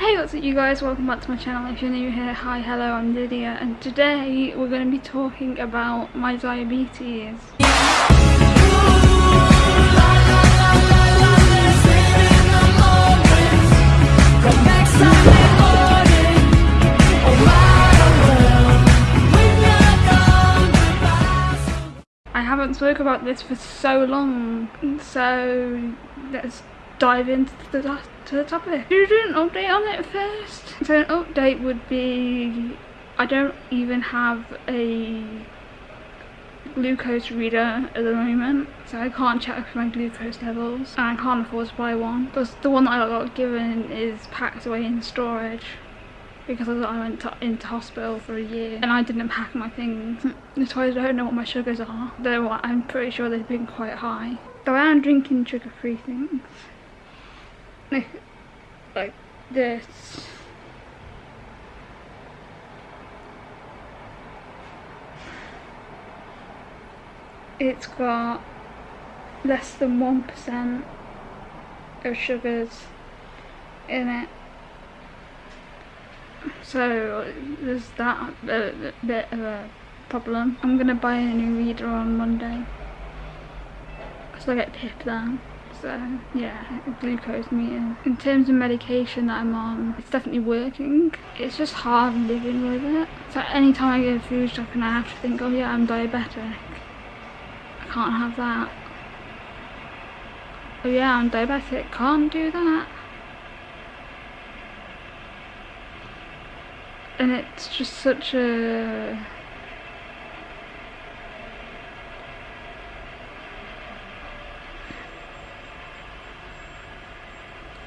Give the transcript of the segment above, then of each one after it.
Hey what's up you guys, welcome back to my channel. If you're new here, hi, hello, I'm Lydia and today we're going to be talking about my diabetes. I haven't spoke about this for so long, so let's dive into the, to the topic. Should do an update on it first? So an update would be, I don't even have a glucose reader at the moment so I can't check my glucose levels and I can't afford to buy one because the one that I got given is packed away in storage because I went to, into hospital for a year and I didn't pack my things so I don't know what my sugars are though I'm pretty sure they've been quite high so I am drinking sugar free things like, this. It's got less than 1% of sugars in it. So there's that a bit of a problem. I'm gonna buy a new reader on Monday because I get PIP then so yeah glucose meter in terms of medication that i'm on it's definitely working. It's just hard living with it. So anytime i go to food shop and i have to think oh yeah i'm diabetic i can't have that. Oh yeah i'm diabetic can't do that. And it's just such a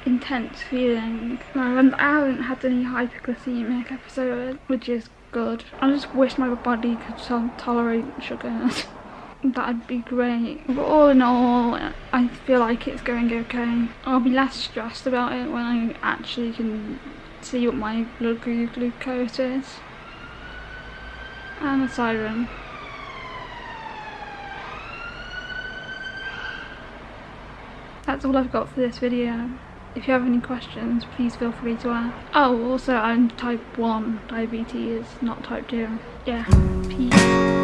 intense feeling. I haven't had any hypoglycemic episodes, which is good. I just wish my body could tolerate sugars. That'd be great. But all in all, I feel like it's going okay. I'll be less stressed about it when I actually can see what my blood glucose is. And a siren. That's all I've got for this video. If you have any questions, please feel free to ask. Oh, also I'm type 1 diabetes, not type 2. Yeah, peace.